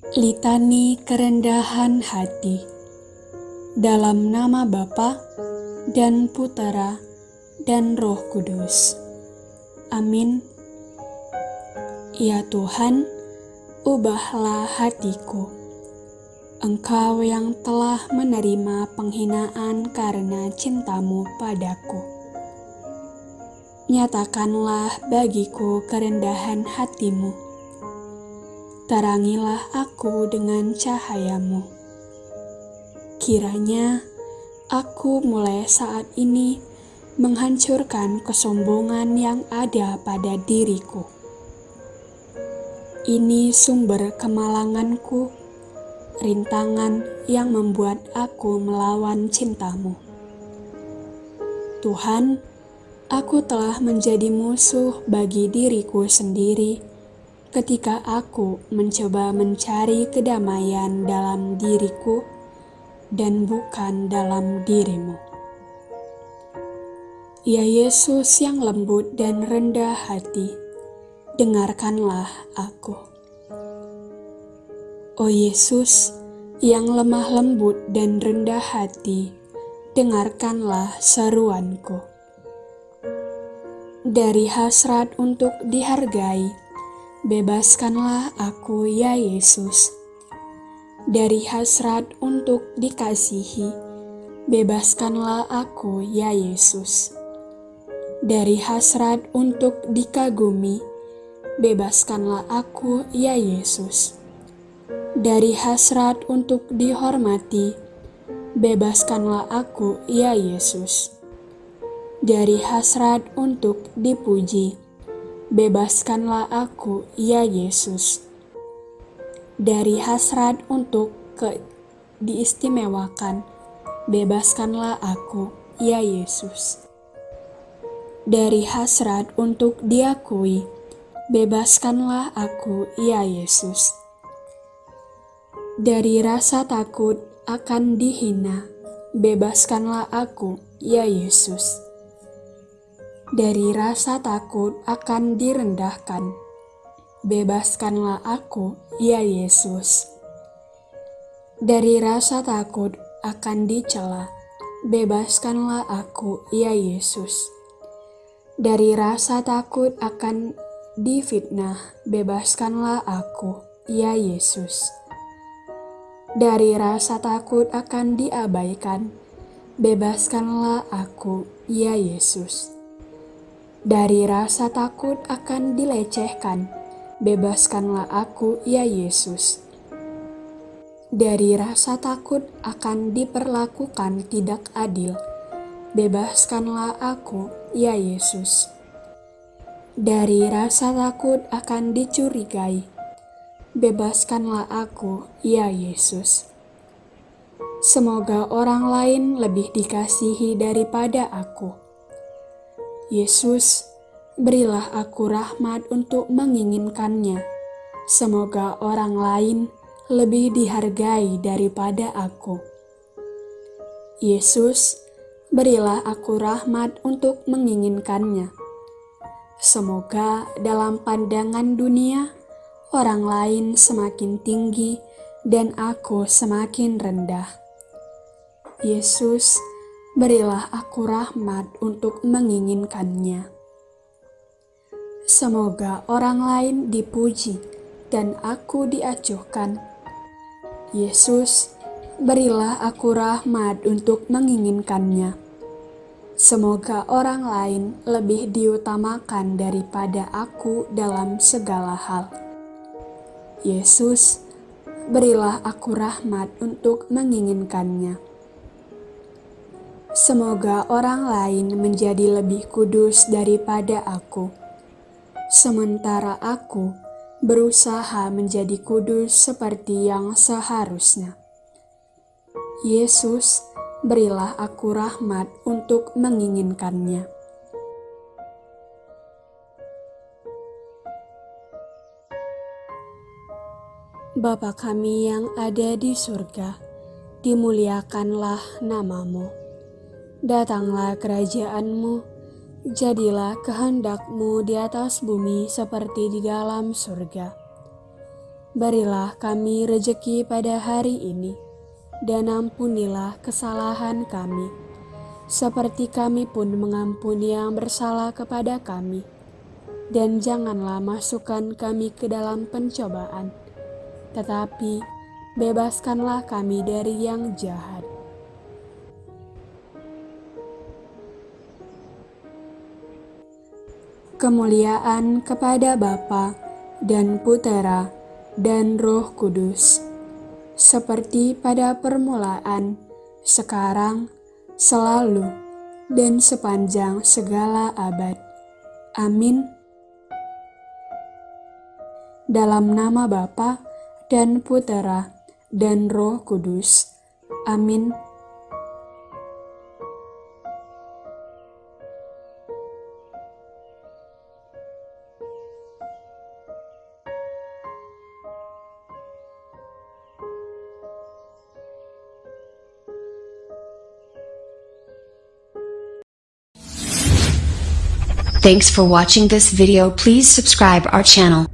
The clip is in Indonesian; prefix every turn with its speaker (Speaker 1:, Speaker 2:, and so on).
Speaker 1: Litani Kerendahan Hati Dalam nama Bapa dan Putera dan Roh Kudus. Amin. Ya Tuhan, ubahlah hatiku. Engkau yang telah menerima penghinaan karena cintamu padaku. Nyatakanlah bagiku kerendahan hatimu terangilah aku dengan cahayamu. Kiranya aku mulai saat ini menghancurkan kesombongan yang ada pada diriku. Ini sumber kemalanganku, rintangan yang membuat aku melawan cintamu. Tuhan, aku telah menjadi musuh bagi diriku sendiri ketika aku mencoba mencari kedamaian dalam diriku dan bukan dalam dirimu. Ya Yesus yang lembut dan rendah hati, dengarkanlah aku. Oh Yesus yang lemah lembut dan rendah hati, dengarkanlah seruanku. Dari hasrat untuk dihargai, Bebaskanlah aku, ya Yesus, dari hasrat untuk dikasihi. Bebaskanlah aku, ya Yesus, dari hasrat untuk dikagumi. Bebaskanlah aku, ya Yesus, dari hasrat untuk dihormati. Bebaskanlah aku, ya Yesus, dari hasrat untuk dipuji Bebaskanlah aku, ya Yesus, dari hasrat untuk ke diistimewakan. Bebaskanlah aku, ya Yesus, dari hasrat untuk diakui. Bebaskanlah aku, ya Yesus, dari rasa takut akan dihina. Bebaskanlah aku, ya Yesus dari rasa takut akan direndahkan. Bebaskanlah aku, ya Yesus. Dari rasa takut akan dicela, bebaskanlah aku, ya Yesus. Dari rasa takut akan difitnah, bebaskanlah aku, ya Yesus. Dari rasa takut akan diabaikan, bebaskanlah aku, ya Yesus dari rasa takut akan dilecehkan, bebaskanlah aku, ya Yesus. Dari rasa takut akan diperlakukan tidak adil, bebaskanlah aku, ya Yesus. Dari rasa takut akan dicurigai, bebaskanlah aku, ya Yesus. Semoga orang lain lebih dikasihi daripada aku Yesus, berilah aku rahmat untuk menginginkannya. Semoga orang lain lebih dihargai daripada aku. Yesus, berilah aku rahmat untuk menginginkannya. Semoga dalam pandangan dunia, orang lain semakin tinggi dan aku semakin rendah. Yesus, berilah aku rahmat untuk menginginkannya. Semoga orang lain dipuji dan aku diacuhkan. Yesus, berilah aku rahmat untuk menginginkannya. Semoga orang lain lebih diutamakan daripada aku dalam segala hal. Yesus, berilah aku rahmat untuk menginginkannya Semoga orang lain menjadi lebih kudus daripada aku, sementara aku berusaha menjadi kudus seperti yang seharusnya. Yesus, berilah aku rahmat untuk menginginkannya. Bapa kami yang ada di surga, dimuliakanlah namamu Datanglah kerajaanmu, jadilah kehendakmu di atas bumi seperti di dalam surga. Berilah kami rejeki pada hari ini, dan ampunilah kesalahan kami, seperti kami pun mengampuni yang bersalah kepada kami. Dan janganlah masukkan kami ke dalam pencobaan, tetapi bebaskanlah kami dari yang jahat. Kemuliaan kepada Bapa dan Putera dan Roh Kudus, seperti pada permulaan, sekarang, selalu, dan sepanjang segala abad. Amin. Dalam nama Bapa dan Putera dan Roh Kudus. Amin.
Speaker 2: Thanks for watching this video. Please subscribe our channel.